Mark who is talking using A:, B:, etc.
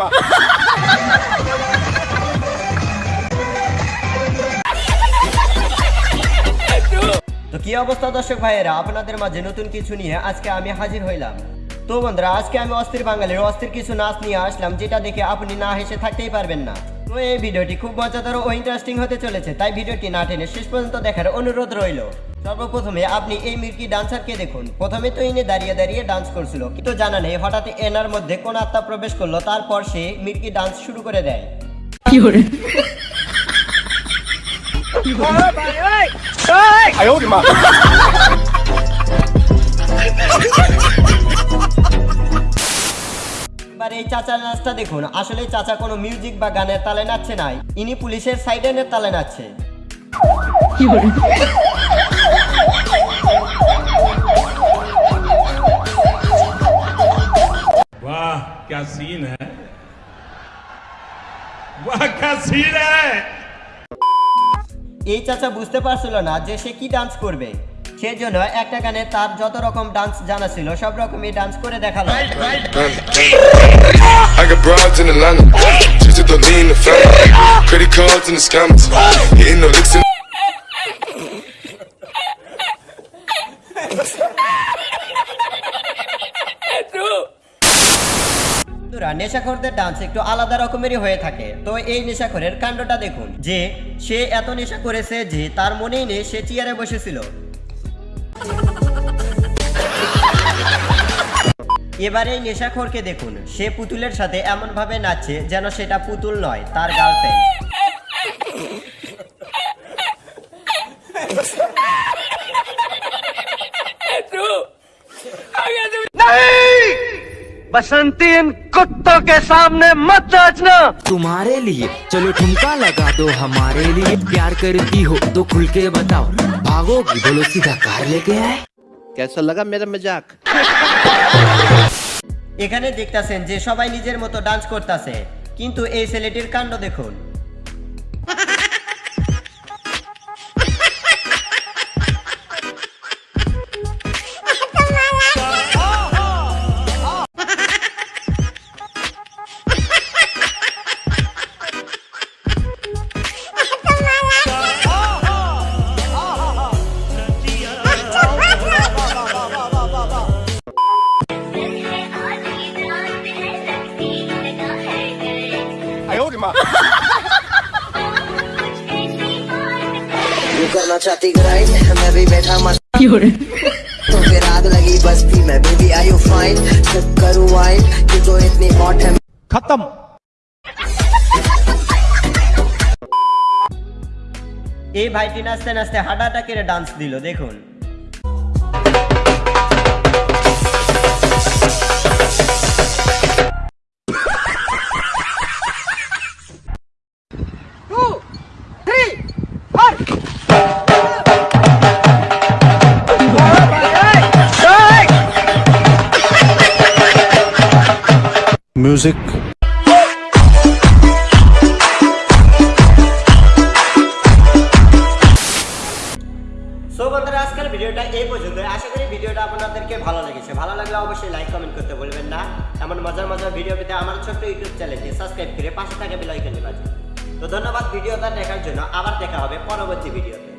A: মা
B: তো কি অবস্থা দর্শক ভাইয়েরা? আপনাদের মাঝে নতুন কিছু নিয়ে আজকে আমি হাজির হইলাম। তো বন্ধুরা আজকে আমি অস্থির বাঙালির অস্থির কিছু নাচ নিয়ে আসলাম যেটা দেখে আপনি না হেসে থাকতেই পারবেন না। তো এই ভিডিওটি খুব মজাদার ও ইন্টারেস্টিং হতে চলেছে তাই ভিডিওটি না টেনে শেষ পর্যন্ত দেখার অনুরোধ রইল সর্বপ্রথমে আপনি এই মির্কি ডান্সারকে দেখুন প্রথমে তো ইনি দাঁড়িয়ে দাঁড়িয়ে ডান্স করছিল কিন্তু জানা নেই হঠাৎ এনার মধ্যে কোন আত্মা প্রবেশ করল তারপর সে মির্কি ডান্স শুরু করে দেয় এবার এই চাচার নাচটা দেখুন আসলে চাচা কোনো মিউজিক বা গানের তালে নাচছে নাই ইনি পুলিশের সাইডেনের তালে নাচছে
C: वाह क्या सीन है वाह क्या सीन है
B: এই চাচা বুঝতে পারছিল না যে সে কি ডান্স করবে সেজন্য একটা গানে তার যত রকম ডান্স জানা ছিল সব রকমই ডান্স করে দেখাল। বন্ধুরা, নেশাখোরদের ডান্স একটু আলাদা রকমেরই হয়ে থাকে। তো এই নেশাখোরের কাণ্ডটা দেখুন। যে সে এত নেশা করেছে যে তার মনেই নেই সে চেয়ারে বসেছিল। এবারে এই নেশাখোরকে দেখুন। সে পুতুলের সাথে এমনভাবে নাচছে যেন সেটা পুতুল নয়, তার গার্লফ্রেন্ড
D: बसंती इन कुत्तों के सामने मत नाचना
E: तुम्हारे लिए चलो ठुमका लगा दो हमारे लिए प्यार करती हो तो खुल के बताओ भागोगी बोलो सीधा कार लेके आए
D: कैसा लगा मेरा मजाक
B: এখানে দেখতাছেন যে সবাই নিজের মতো ডান্স করতেছে কিন্তু এই ছেলেটির কাণ্ড দেখুন
F: करना चाहती ग्राइंड मैं भी बैठा मस्त तो फिर आग लगी बस्ती में baby I you fine sip करूँ वाइन तू तो इतनी हॉट है
B: এই ভাইটি নাচতে নাচতে হাঁটা হাঁটা কেড়ে ডান্স দিল দেখুন music. বন্ধুরা, আজকের ভিডিওটা এই পর্যন্ত আশা করি ভিডিওটা আপনাদেরকে ভালো লেগেছে। ভালো লাগলে অবশ্যই লাইক কমেন্ট করতে বলবেন না। এমন মজার মজার ভিডিও পেতে আমার ছোট্ট ইউটিউব চ্যানেলটি সাবস্ক্রাইব করে পাশে থাকা বেলাইকনটি বাজে তো ধন্যবাদ ভিডিওটা দেখার জন্য। আবার দেখা হবে পরবর্তী ভিডিওতে